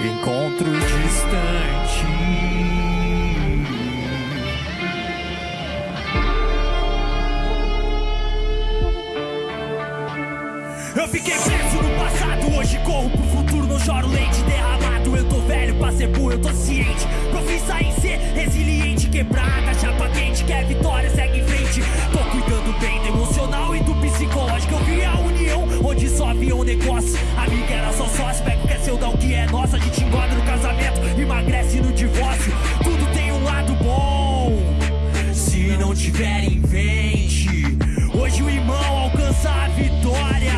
Encontro distante. Eu fiquei preso no passado, hoje corro pro futuro, não choro leite derramado. Eu tô velho pra ser burro, eu tô ciente. Profissa em ser resiliente, quebrado. Tiver invente. Hoje o irmão alcança a vitória.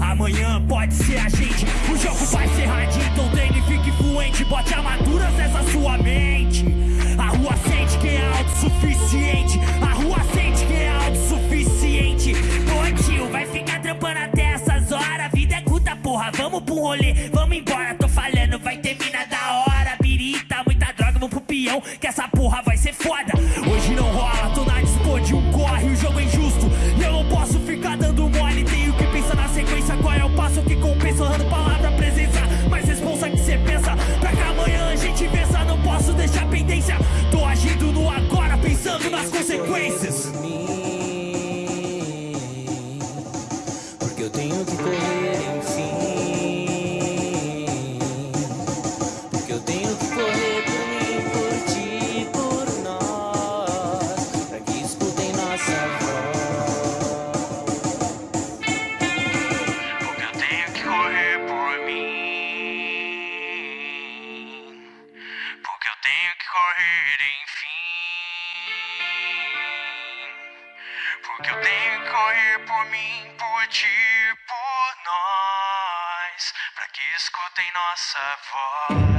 Amanhã pode ser a gente. O jogo vai ser hard, então treine fique fluente. Bote armaduras nessa sua mente. A rua sente quem é autossuficiente. A rua sente quem é autossuficiente. Pô, tio, vai ficar trampando até essas horas. Vida é curta, porra. Vamos pro rolê, vamos embora. Tô falhando, vai terminar da hora. Birita, muita droga, vamos pro peão. Que essa porra vai ser foda. Hoje não rola, tô por mim, Porque eu tenho que correr, enfim. Porque eu tenho que correr por mim, por ti, por nós. Pra que escutem nossa voz. Porque eu tenho que correr por mim. Porque eu tenho que correr, enfim. Porque eu tenho que correr por mim, por ti, por nós. Pra que escutem nossa voz.